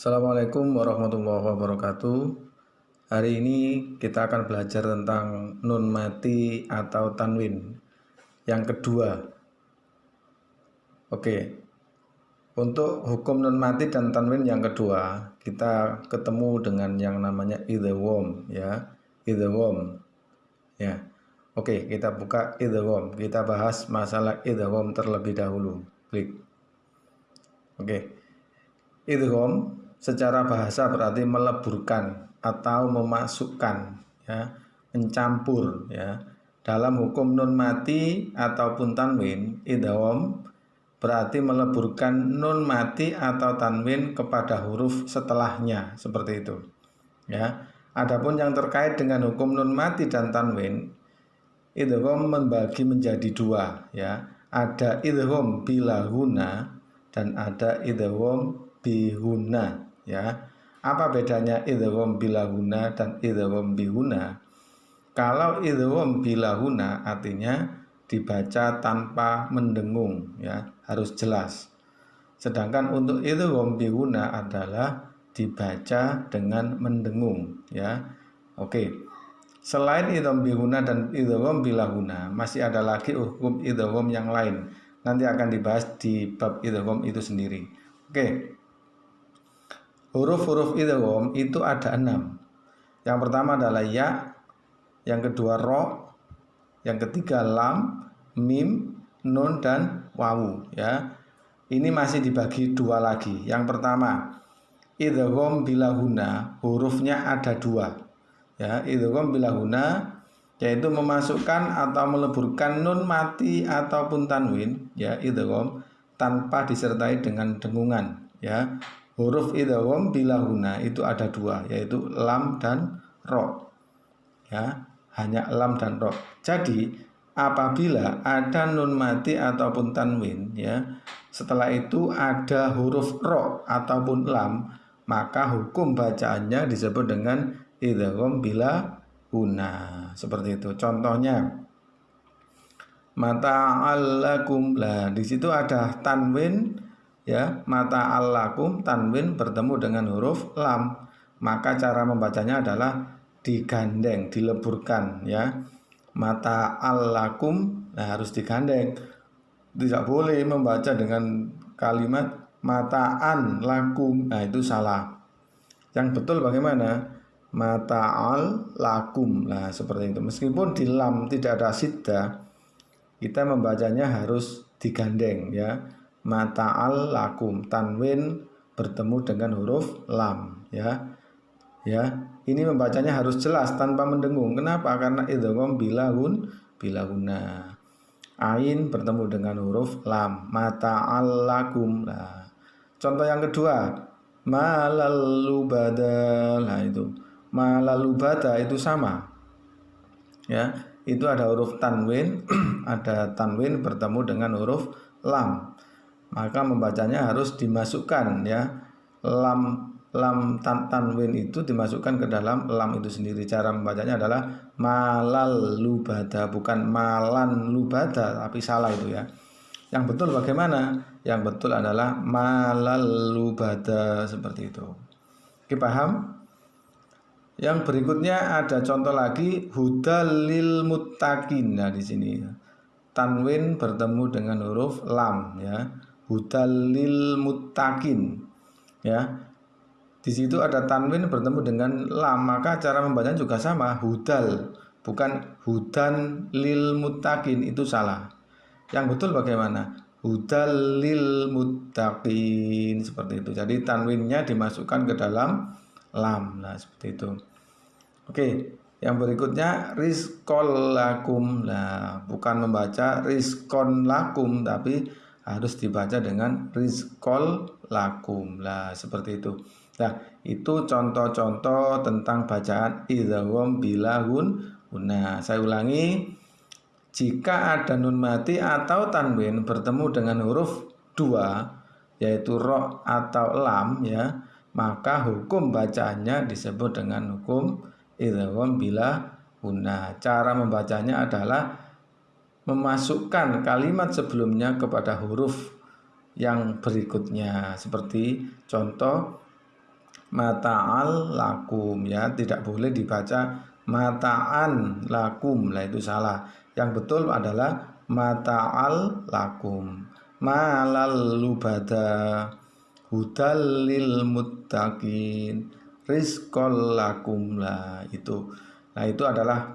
Assalamualaikum warahmatullahi wabarakatuh. Hari ini kita akan belajar tentang nun mati atau tanwin. Yang kedua. Oke. Untuk hukum nun mati dan tanwin yang kedua, kita ketemu dengan yang namanya idgham ya. Idgham. Ya. Oke, kita buka idgham. Kita bahas masalah idgham terlebih dahulu. Klik. Oke. Idgham secara bahasa berarti meleburkan atau memasukkan ya. Mencampur ya. Dalam hukum nun mati ataupun tanwin idgham berarti meleburkan nun mati atau tanwin kepada huruf setelahnya seperti itu ya. Adapun yang terkait dengan hukum nun mati dan tanwin idgham membagi menjadi dua ya. Ada idgham bila guna dan ada idgham bihuna ya. Apa bedanya idgham bilahuna dan idgham bihuna? Kalau idgham bilahuna artinya dibaca tanpa mendengung ya, harus jelas. Sedangkan untuk idgham bihuna adalah dibaca dengan mendengung ya. Oke. Selain idgham bihuna dan idgham bilahuna, masih ada lagi hukum idgham yang lain. Nanti akan dibahas di bab idgham itu sendiri. Oke. Huruf-huruf idgham itu ada enam. Yang pertama adalah ya, yang kedua ro, yang ketiga lam, mim, nun dan wawu ya. Ini masih dibagi dua lagi. Yang pertama idgham bilahuna hurufnya ada dua. Ya, idgham bilahuna yaitu memasukkan atau meleburkan nun mati ataupun tanwin ya idgham tanpa disertai dengan dengungan ya huruf idgham bila huna itu ada dua yaitu lam dan ro. Ya hanya lam dan ro. Jadi apabila ada nun mati ataupun tanwin ya setelah itu ada huruf ro ataupun lam maka hukum bacaannya disebut dengan idgham bila huna. Seperti itu. Contohnya mata allakum lah di situ ada tanwin ya mata allakum tanwin bertemu dengan huruf lam. Maka cara membacanya adalah digandeng dileburkan ya. Mata allakum nah harus digandeng. Tidak boleh membaca dengan kalimat mataan lakum. Nah itu salah. Yang betul bagaimana? Mata al lakum nah seperti itu. Meskipun di lam tidak ada sidda kita membacanya harus digandeng ya mata'al lakum. Tanwin bertemu dengan huruf lam ya. Ya ini membacanya harus jelas tanpa mendengung. Kenapa? Karena idgham bilahun bilahuna. Ain bertemu dengan huruf lam. Mata'al lakum. Nah contoh yang kedua. Malalubada. Nah itu. Malalubada itu sama. Ya itu ada huruf tanwin. Ada tanwin bertemu dengan huruf lam maka membacanya harus dimasukkan ya. Lam lam tan tanwin itu dimasukkan ke dalam lam itu sendiri. Cara membacanya adalah malal lubada bukan malan lubada tapi salah itu ya. Yang betul bagaimana? Yang betul adalah malal lubada seperti itu. Oke paham? Yang berikutnya ada contoh lagi hudalil muttaqin. Nah di sini tanwin bertemu dengan huruf lam ya hudalil muttaqin. Ya. Di situ ada tanwin bertemu dengan lam maka cara membacanya juga sama hudal. Bukan hudan lil muttaqin itu salah. Yang betul bagaimana? Hudal lil muttaqin seperti itu. Jadi tanwinnya dimasukkan ke dalam lam. Nah seperti itu. Oke yang berikutnya rizkol lakum nah bukan membaca rizkon lakum tapi harus dibaca dengan rizkol lakum. Lah seperti itu. Nah itu contoh-contoh tentang bacaan idhawam bilahun nah saya ulangi jika ada nun mati atau tanwin bertemu dengan huruf dua yaitu ro atau lam ya maka hukum bacaannya disebut dengan hukum idhawam bila guna cara membacanya adalah memasukkan kalimat sebelumnya kepada huruf yang berikutnya. Seperti contoh mata'al lakum ya. Tidak boleh dibaca mata'an lakum. Lah itu salah. Yang betul adalah mata'al lakum. Malal lubada hudal lil muttaqin. Rizqol lakum. Lah itu. Nah itu adalah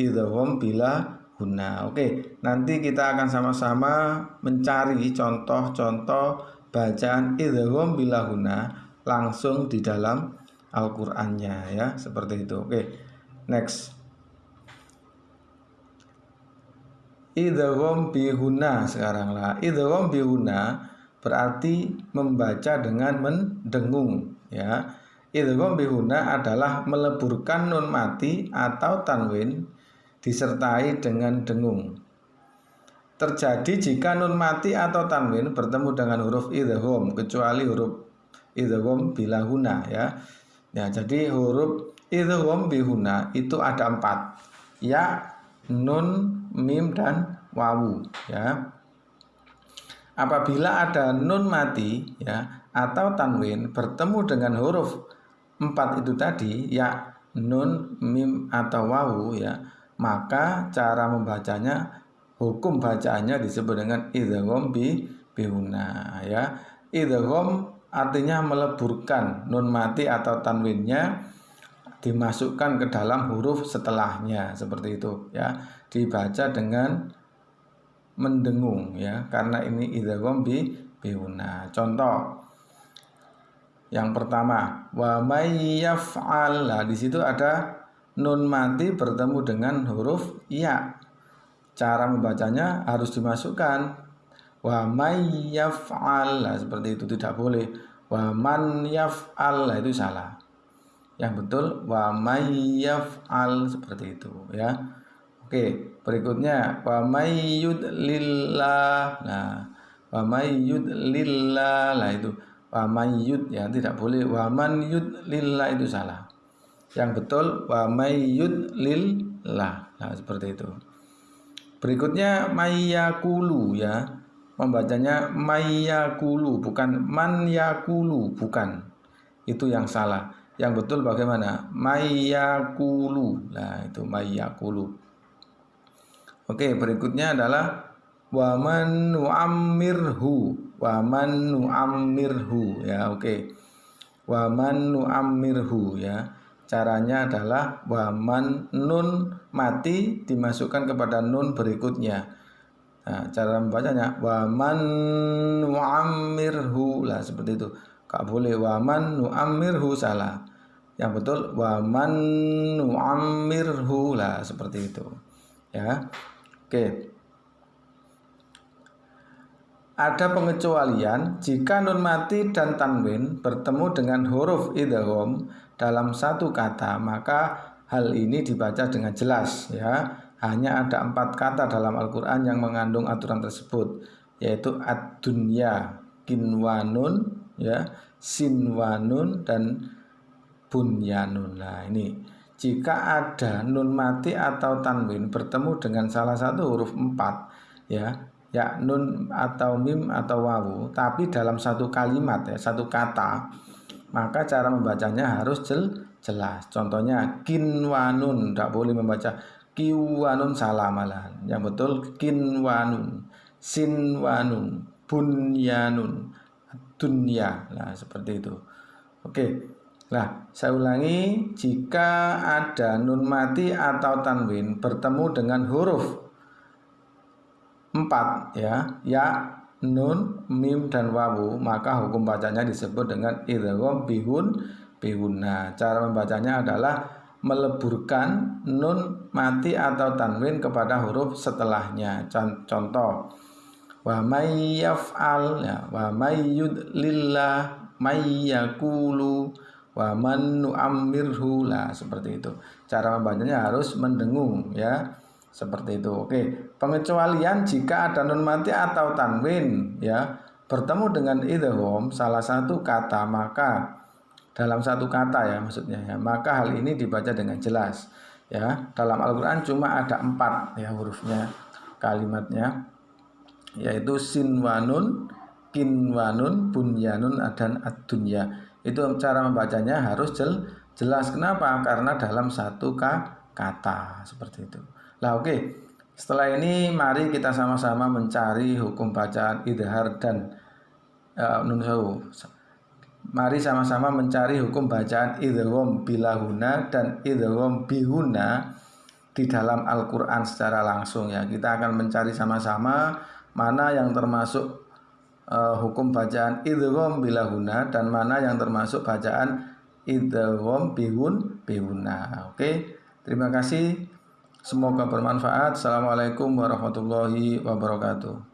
idhom bila guna. Oke nanti kita akan sama-sama mencari contoh-contoh bacaan idhom bila guna langsung di dalam Al-Qur'annya ya seperti itu. Oke next. Idgham bihuna sekarang lah. Idgham bihuna berarti membaca dengan mendengung ya. Idgham bihuna adalah meleburkan nun mati atau tanwin disertai dengan dengung terjadi jika nun mati atau tanwin bertemu dengan huruf idgham kecuali huruf idgham bila huna ya ya jadi huruf idgham bihuna itu ada empat ya nun mim dan wawu ya. Apabila ada nun mati ya atau tanwin bertemu dengan huruf empat itu tadi ya nun mim atau wawu ya maka cara membacanya hukum bacaannya disebut dengan idgham bi bihuna ya. Idgham artinya meleburkan nun mati atau tanwinnya dimasukkan ke dalam huruf setelahnya seperti itu ya. Dibaca dengan mendengung ya karena ini idgham bi biuna contoh yang pertama wa may yaf'al lah di situ ada nun mati bertemu dengan huruf ya. Cara membacanya harus dimasukkan. Wa may yaf'al. Lah seperti itu tidak boleh. Wa man yaf'al. Lah itu salah. Yang betul wa mayyaf'al seperti itu ya. Oke berikutnya. Wa mayyudlillah nah wa mayyudlillah lah itu. Wa mayyud ya tidak boleh. Wa man yudlillah itu salah yang betul wa mayyudlillah nah seperti itu. Berikutnya mayyakulu ya. Membacanya mayyakulu bukan man yakulu bukan. Itu yang salah. Yang betul bagaimana? Mayakulu nah itu mayakulu oke berikutnya adalah waman nu'ammirhu. Waman nu'ammirhu ya oke. Waman nu'ammirhu ya caranya adalah waman nun mati dimasukkan kepada nun berikutnya. Nah, cara membacanya waman nu'ammirhu. Lah seperti itu. Gak boleh waman nu'ammirhu salah. Yang betul wa man nu'ammirhu. Lah seperti itu. Ya. Oke ada pengecualian jika nun mati dan tanwin bertemu dengan huruf idgham dalam satu kata maka hal ini dibaca dengan jelas ya hanya ada empat kata dalam Al-Quran yang mengandung aturan tersebut yaitu ad-dunya kinwanun ya sinwanun dan bunyanun. Nah, ini jika ada nun mati atau tanwin bertemu dengan salah satu huruf empat ya, ya nun atau mim atau wawu, tapi dalam satu kalimat ya, satu kata, maka cara membacanya harus jel, jelas. Contohnya kinwanun, tidak boleh membaca kiwanun salah malahan. Yang betul kinwanun, sinwanun, bunyanun, dunya. Nah, seperti itu. Oke. Nah, saya ulangi, jika ada nun mati atau tanwin bertemu dengan huruf empat ya, ya, nun, mim dan wawu, maka hukum bacanya disebut dengan idgham bihun bihuna. Cara membacanya adalah meleburkan nun mati atau tanwin kepada huruf setelahnya. Contoh. Wa may yaf'al ya. Wa may yudlillah may wa man nu'ammirhu. Lah seperti itu. Cara membacanya harus mendengung ya seperti itu. Oke pengecualian jika ada nun mati atau tanwin ya. Bertemu dengan idhom salah satu kata maka dalam satu kata ya maksudnya ya. Maka hal ini dibaca dengan jelas ya. Dalam Al-Quran cuma ada empat ya hurufnya kalimatnya yaitu sinwanun kinwanun bunyanun dan ad-dunya. Itu cara membacanya harus jel, jelas. Kenapa? Karena dalam satu kata seperti itu lah oke okay. setelah ini mari kita sama-sama mencari hukum bacaan idhar dan uh, mari sama-sama mencari hukum bacaan idhom bilahuna dan idhom bihuna di dalam Al-Quran secara langsung ya kita akan mencari sama-sama mana yang termasuk uh, hukum bacaan idgham bilahuna dan mana yang termasuk bacaan idgham bihun bihuna. Oke. Terima kasih. Semoga bermanfaat. Assalamualaikum warahmatullahi wabarakatuh.